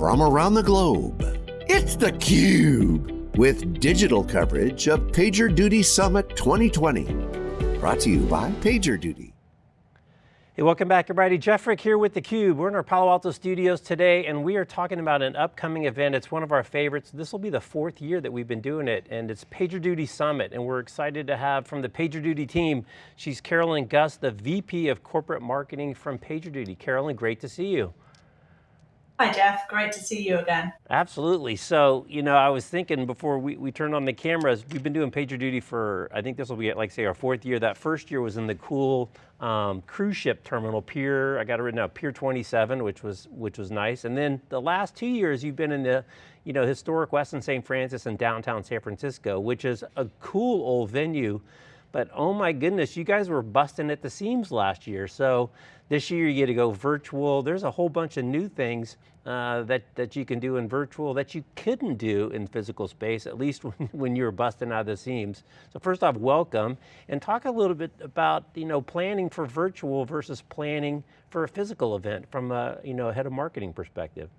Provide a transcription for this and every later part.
from around the globe. It's theCUBE, with digital coverage of PagerDuty Summit 2020. Brought to you by PagerDuty. Hey, welcome back everybody. Jeff Frick here with theCUBE. We're in our Palo Alto studios today and we are talking about an upcoming event. It's one of our favorites. This will be the fourth year that we've been doing it and it's PagerDuty Summit and we're excited to have from the PagerDuty team, she's Carolyn Gus, the VP of Corporate Marketing from PagerDuty. Carolyn, great to see you. Hi Jeff, great to see you again. Absolutely, so, you know, I was thinking before we, we turned on the cameras, we've been doing PagerDuty for, I think this will be like say our fourth year. That first year was in the cool um, cruise ship terminal, Pier, I got it written out, Pier 27, which was, which was nice. And then the last two years you've been in the, you know, historic Westin St. Francis in downtown San Francisco, which is a cool old venue but oh my goodness, you guys were busting at the seams last year. So this year you get to go virtual. There's a whole bunch of new things uh, that, that you can do in virtual that you couldn't do in physical space, at least when, when you were busting out of the seams. So first off, welcome, and talk a little bit about you know, planning for virtual versus planning for a physical event from a you know, head of marketing perspective.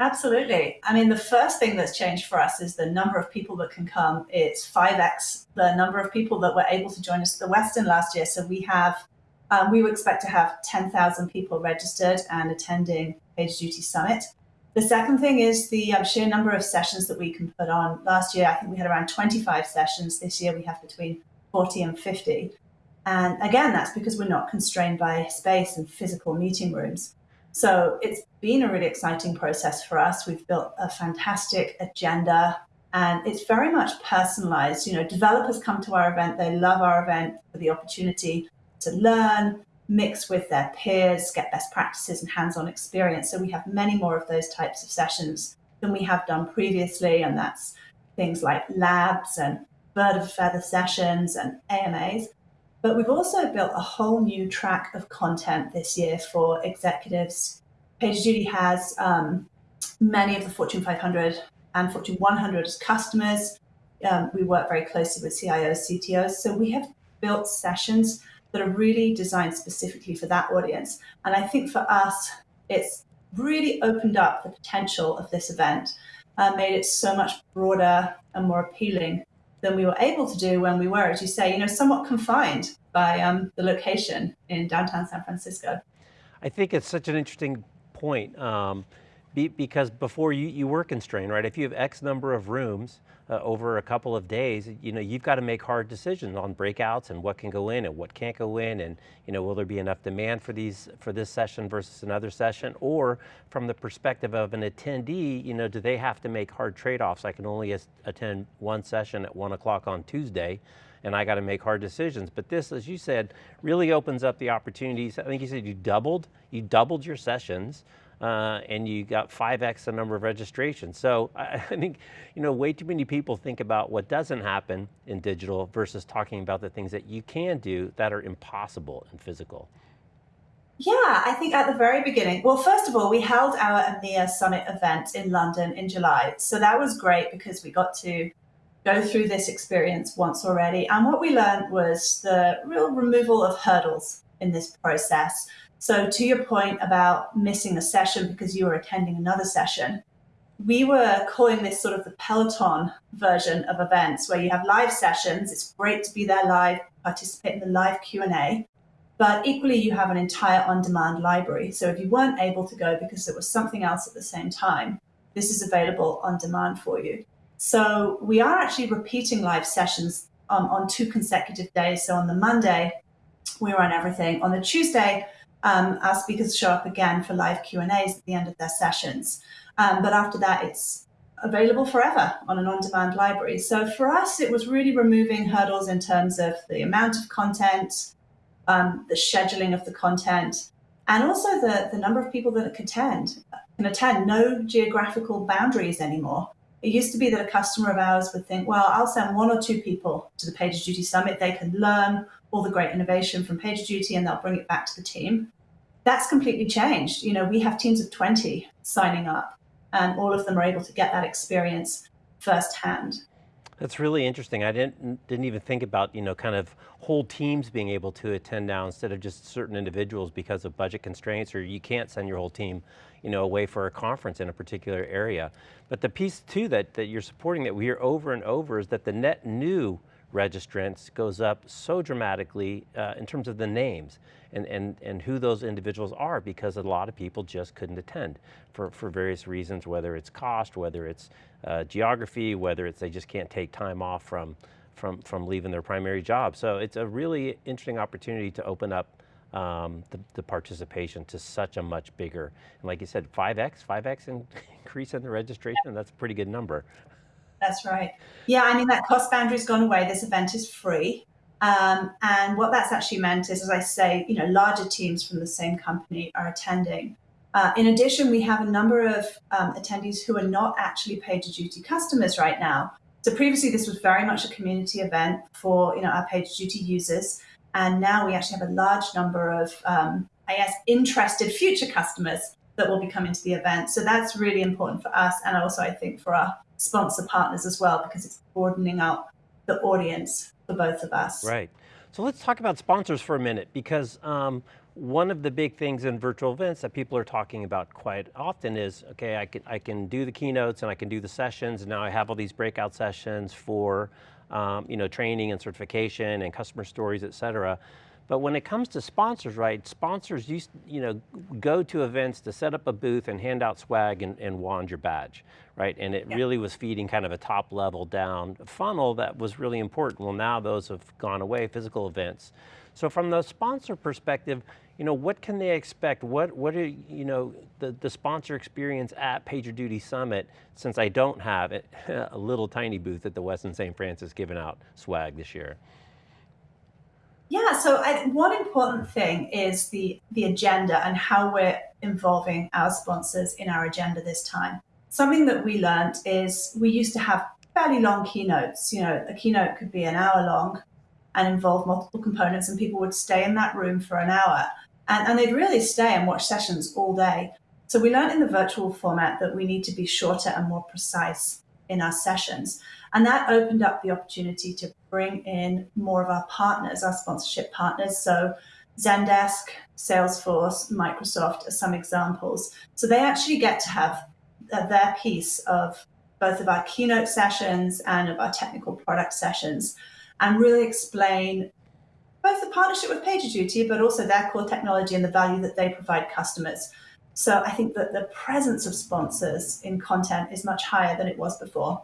Absolutely. I mean, the first thing that's changed for us is the number of people that can come. It's 5x the number of people that were able to join us at the Westin last year. So we have, um, we expect to have 10,000 people registered and attending PagerDuty Summit. The second thing is the um, sheer number of sessions that we can put on. Last year, I think we had around 25 sessions. This year, we have between 40 and 50. And again, that's because we're not constrained by space and physical meeting rooms. So it's been a really exciting process for us. We've built a fantastic agenda and it's very much personalized. You know, developers come to our event, they love our event for the opportunity to learn, mix with their peers, get best practices and hands-on experience. So we have many more of those types of sessions than we have done previously. And that's things like labs and bird of feather sessions and AMAs. But we've also built a whole new track of content this year for executives. PagerDuty has um, many of the Fortune 500 and Fortune 100 as customers. Um, we work very closely with CIOs, CTOs. So we have built sessions that are really designed specifically for that audience. And I think for us, it's really opened up the potential of this event, uh, made it so much broader and more appealing than we were able to do when we were, as you say, you know, somewhat confined by um, the location in downtown San Francisco. I think it's such an interesting point. Um, be, because before you, you were constrained, right? If you have X number of rooms uh, over a couple of days, you know, you've got to make hard decisions on breakouts and what can go in and what can't go in and, you know, will there be enough demand for these, for this session versus another session? Or from the perspective of an attendee, you know, do they have to make hard trade-offs? I can only attend one session at one o'clock on Tuesday and I got to make hard decisions. But this, as you said, really opens up the opportunities. I think you said you doubled, you doubled your sessions uh, and you got 5x the number of registrations. So I, I think, you know, way too many people think about what doesn't happen in digital versus talking about the things that you can do that are impossible in physical. Yeah, I think at the very beginning, well, first of all, we held our EMEA Summit event in London in July. So that was great because we got to go through this experience once already. And what we learned was the real removal of hurdles in this process. So to your point about missing a session because you were attending another session, we were calling this sort of the Peloton version of events where you have live sessions. It's great to be there live, participate in the live Q&A, but equally you have an entire on-demand library. So if you weren't able to go because there was something else at the same time, this is available on demand for you. So we are actually repeating live sessions um, on two consecutive days. So on the Monday, we run everything. On the Tuesday, um, our speakers show up again for live Q&As at the end of their sessions. Um, but after that, it's available forever on an on-demand library. So for us, it was really removing hurdles in terms of the amount of content, um, the scheduling of the content, and also the, the number of people that can attend. Can attend no geographical boundaries anymore. It used to be that a customer of ours would think, well, I'll send one or two people to the PagerDuty Summit. They can learn all the great innovation from PagerDuty and they'll bring it back to the team. That's completely changed. You know, we have teams of 20 signing up and all of them are able to get that experience firsthand. That's really interesting. I didn't didn't even think about you know kind of whole teams being able to attend now instead of just certain individuals because of budget constraints or you can't send your whole team you know, away for a conference in a particular area. But the piece too that, that you're supporting that we hear over and over is that the net new registrants goes up so dramatically uh, in terms of the names and, and, and who those individuals are because a lot of people just couldn't attend for, for various reasons, whether it's cost, whether it's uh, geography, whether it's they just can't take time off from, from, from leaving their primary job. So it's a really interesting opportunity to open up um, the, the, participation to such a much bigger, and like you said, 5X, 5X in, increase in the registration, that's a pretty good number. That's right. Yeah, I mean, that cost boundary's gone away. This event is free. Um, and what that's actually meant is, as I say, you know, larger teams from the same company are attending. Uh, in addition, we have a number of um, attendees who are not actually PagerDuty customers right now. So previously, this was very much a community event for you know our PagerDuty users, and now we actually have a large number of, um, I guess, interested future customers that will be coming to the event. So that's really important for us, and also I think for our sponsor partners as well, because it's broadening out the audience for both of us. Right. So let's talk about sponsors for a minute, because um, one of the big things in virtual events that people are talking about quite often is, okay, I can, I can do the keynotes and I can do the sessions, and now I have all these breakout sessions for um, you know, training and certification and customer stories, et cetera. But when it comes to sponsors, right, sponsors used, you know, go to events to set up a booth and hand out swag and, and wand your badge, right? And it yeah. really was feeding kind of a top level down funnel that was really important. Well, now those have gone away, physical events. So from the sponsor perspective, you know, what can they expect? What, what are, you know, the, the sponsor experience at PagerDuty Summit, since I don't have it, a little tiny booth at the Westin St. Francis giving out swag this year? Yeah, so I, one important thing is the, the agenda and how we're involving our sponsors in our agenda this time. Something that we learned is we used to have fairly long keynotes. You know, a keynote could be an hour long and involve multiple components and people would stay in that room for an hour and, and they'd really stay and watch sessions all day. So we learned in the virtual format that we need to be shorter and more precise in our sessions. And that opened up the opportunity to bring in more of our partners, our sponsorship partners. So Zendesk, Salesforce, Microsoft are some examples. So they actually get to have their piece of both of our keynote sessions and of our technical product sessions and really explain both the partnership with PagerDuty, but also their core technology and the value that they provide customers. So I think that the presence of sponsors in content is much higher than it was before.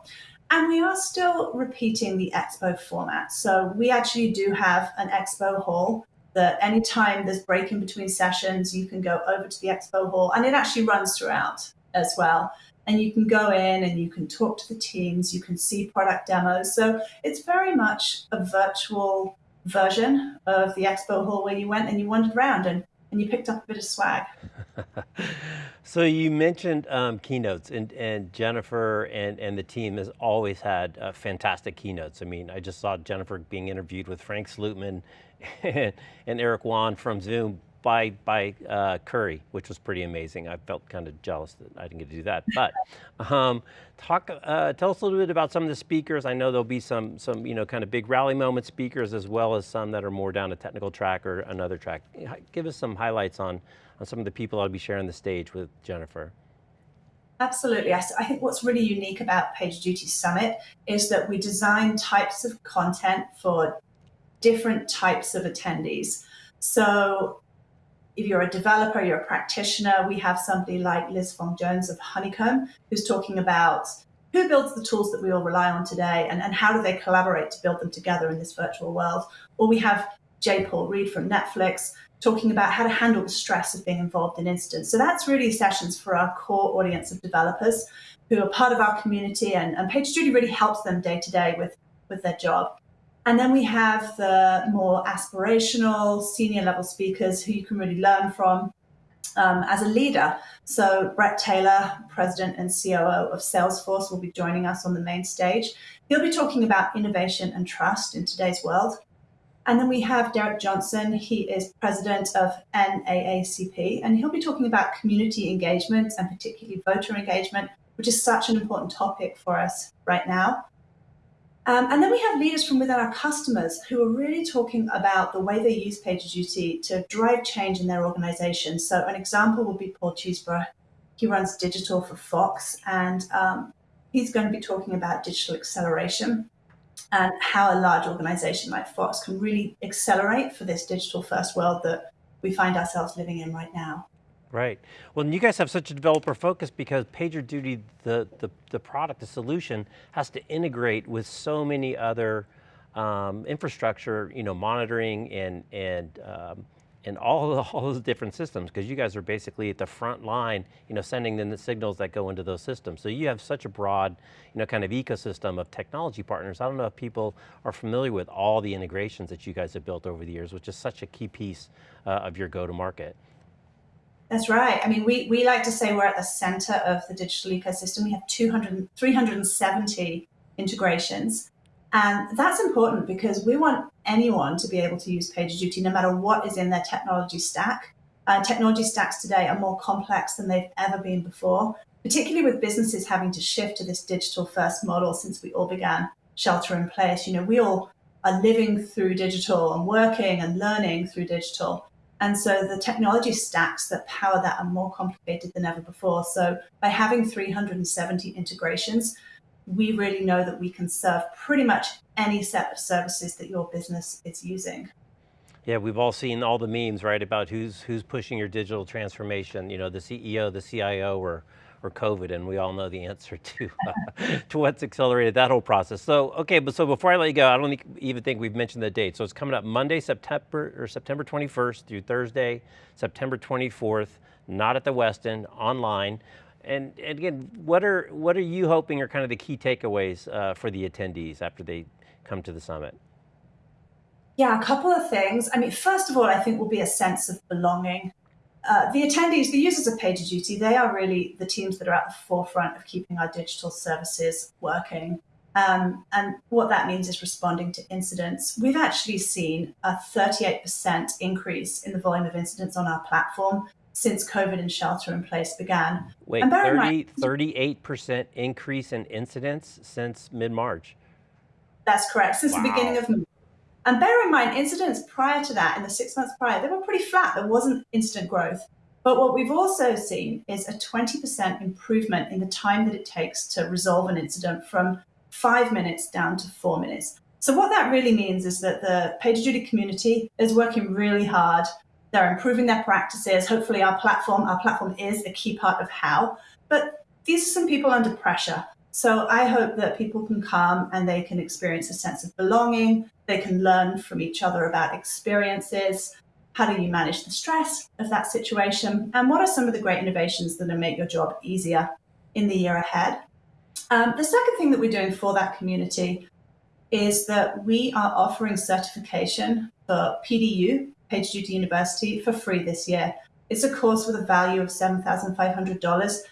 And we are still repeating the expo format. So we actually do have an expo hall that anytime there's break in between sessions, you can go over to the expo hall and it actually runs throughout as well. And you can go in and you can talk to the teams, you can see product demos. So it's very much a virtual version of the expo hall where you went and you wandered around and, and you picked up a bit of swag. so you mentioned um, keynotes and, and Jennifer and, and the team has always had uh, fantastic keynotes. I mean, I just saw Jennifer being interviewed with Frank Slootman and, and Eric Yuan from Zoom by, by uh, Curry, which was pretty amazing. I felt kind of jealous that I didn't get to do that. But um, talk, uh, tell us a little bit about some of the speakers. I know there'll be some, some you know, kind of big rally moment speakers as well as some that are more down a technical track or another track. Give us some highlights on, on some of the people I'll be sharing the stage with Jennifer. Absolutely. I think what's really unique about PagerDuty Summit is that we design types of content for different types of attendees. So if you're a developer, you're a practitioner, we have somebody like Liz Fong Jones of Honeycomb, who's talking about who builds the tools that we all rely on today and, and how do they collaborate to build them together in this virtual world. Or we have J. Paul Reed from Netflix talking about how to handle the stress of being involved in incidents. So that's really sessions for our core audience of developers who are part of our community and, and PagerDuty really helps them day to day with, with their job. And then we have the more aspirational senior level speakers who you can really learn from um, as a leader. So Bret Taylor, President and COO of Salesforce, will be joining us on the main stage. He'll be talking about innovation and trust in today's world. And then we have Derrick Johnson. He is president of NAACP, and he'll be talking about community engagement and particularly voter engagement, which is such an important topic for us right now. Um, and then we have leaders from within our customers who are really talking about the way they use PagerDuty to drive change in their organization. So an example would be Paul Cheesbrough, He runs digital for Fox, and um, he's going to be talking about digital acceleration and how a large organization like Fox can really accelerate for this digital first world that we find ourselves living in right now. Right. Well, you guys have such a developer focus because PagerDuty, the, the, the product, the solution, has to integrate with so many other um, infrastructure, you know, monitoring and, and um, and all the, all those different systems because you guys are basically at the front line, you know, sending in the signals that go into those systems. So you have such a broad, you know, kind of ecosystem of technology partners. I don't know if people are familiar with all the integrations that you guys have built over the years, which is such a key piece uh, of your go-to-market. That's right. I mean, we, we like to say we're at the center of the digital ecosystem. We have 200, 370 integrations. And that's important because we want anyone to be able to use PagerDuty no matter what is in their technology stack. Uh, technology stacks today are more complex than they've ever been before, particularly with businesses having to shift to this digital first model since we all began shelter in place. You know, we all are living through digital and working and learning through digital. And so the technology stacks that power that are more complicated than ever before. So by having 370 integrations, we really know that we can serve pretty much any set of services that your business is using. Yeah, we've all seen all the memes, right, about who's who's pushing your digital transformation, you know, the CEO, the CIO, or, COVID, and we all know the answer to, uh, to what's accelerated that whole process. So, okay, but so before I let you go, I don't even think we've mentioned the date. So it's coming up Monday, September, or September 21st through Thursday, September 24th, not at the Westin, online. And, and, again, what are, what are you hoping are kind of the key takeaways uh, for the attendees after they come to the summit? Yeah, a couple of things. I mean, first of all, I think will be a sense of belonging. Uh, the attendees, the users of PagerDuty, they are really the teams that are at the forefront of keeping our digital services working. Um, and what that means is responding to incidents. We've actually seen a 38% increase in the volume of incidents on our platform since COVID and shelter in place began. Wait, 30, 38% increase in incidents since mid-March? That's correct, since wow. the beginning of and bear in mind, incidents prior to that, in the six months prior, they were pretty flat. There wasn't instant growth. But what we've also seen is a 20% improvement in the time that it takes to resolve an incident from five minutes down to four minutes. So what that really means is that the PagerDuty community is working really hard they're improving their practices. Hopefully our platform, our platform is a key part of how, but these are some people under pressure. So I hope that people can come and they can experience a sense of belonging. They can learn from each other about experiences. How do you manage the stress of that situation? And what are some of the great innovations that will make your job easier in the year ahead? Um, the second thing that we're doing for that community is that we are offering certification for PDU, PagerDuty University for free this year. It's a course with a value of $7,500.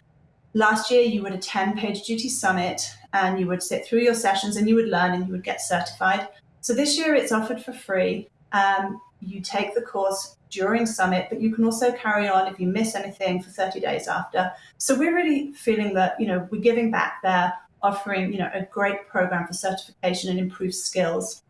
Last year, you would attend PagerDuty Summit and you would sit through your sessions and you would learn and you would get certified. So this year it's offered for free. Um, you take the course during Summit, but you can also carry on if you miss anything for 30 days after. So we're really feeling that, you know, we're giving back there, offering, you know, a great program for certification and improved skills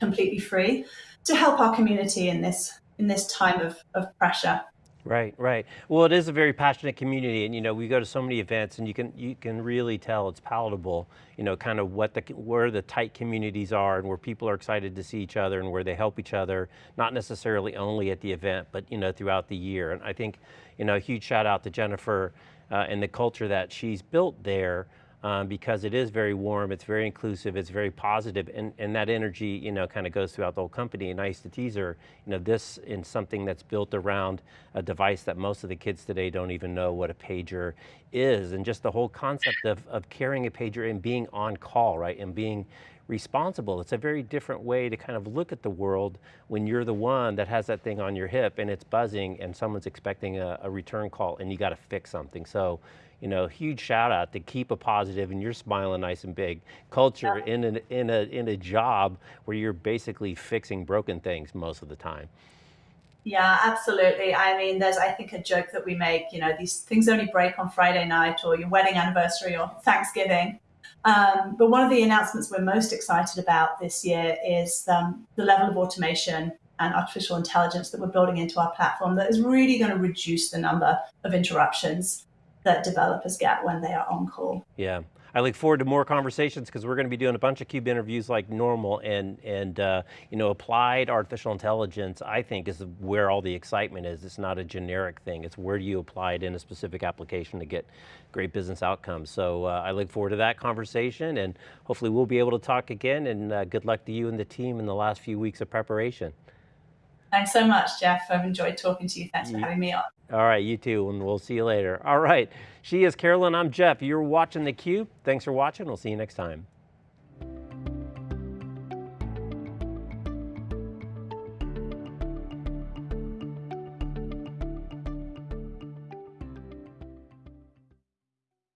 completely free to help our community in this in this time of, of pressure. Right, right. Well, it is a very passionate community, and you know, we go to so many events, and you can you can really tell it's palatable. You know, kind of what the where the tight communities are, and where people are excited to see each other, and where they help each other, not necessarily only at the event, but you know, throughout the year. And I think, you know, a huge shout out to Jennifer uh, and the culture that she's built there um, because it is very warm, it's very inclusive, it's very positive, and, and that energy, you know, kind of goes throughout the whole company. And I used to tease her, you know, this is something that's built around a device that most of the kids today don't even know what a pager is, and just the whole concept of, of carrying a pager and being on call, right, and being responsible. It's a very different way to kind of look at the world when you're the one that has that thing on your hip and it's buzzing and someone's expecting a, a return call and you got to fix something. So you know, huge shout out to keep a positive and you're smiling nice and big culture yeah. in, an, in, a, in a job where you're basically fixing broken things most of the time. Yeah, absolutely. I mean, there's, I think, a joke that we make, you know, these things only break on Friday night or your wedding anniversary or Thanksgiving. Um, but one of the announcements we're most excited about this year is um, the level of automation and artificial intelligence that we're building into our platform that is really going to reduce the number of interruptions that developers get when they are on call. Yeah. I look forward to more conversations because we're going to be doing a bunch of CUBE interviews like normal and, and uh, you know, applied artificial intelligence, I think is where all the excitement is. It's not a generic thing. It's where do you apply it in a specific application to get great business outcomes. So uh, I look forward to that conversation and hopefully we'll be able to talk again and uh, good luck to you and the team in the last few weeks of preparation. Thanks so much, Jeff. I've enjoyed talking to you. Thanks for having me on. All right, you too, and we'll see you later. All right, she is Carolyn, I'm Jeff. You're watching theCUBE. Thanks for watching, we'll see you next time.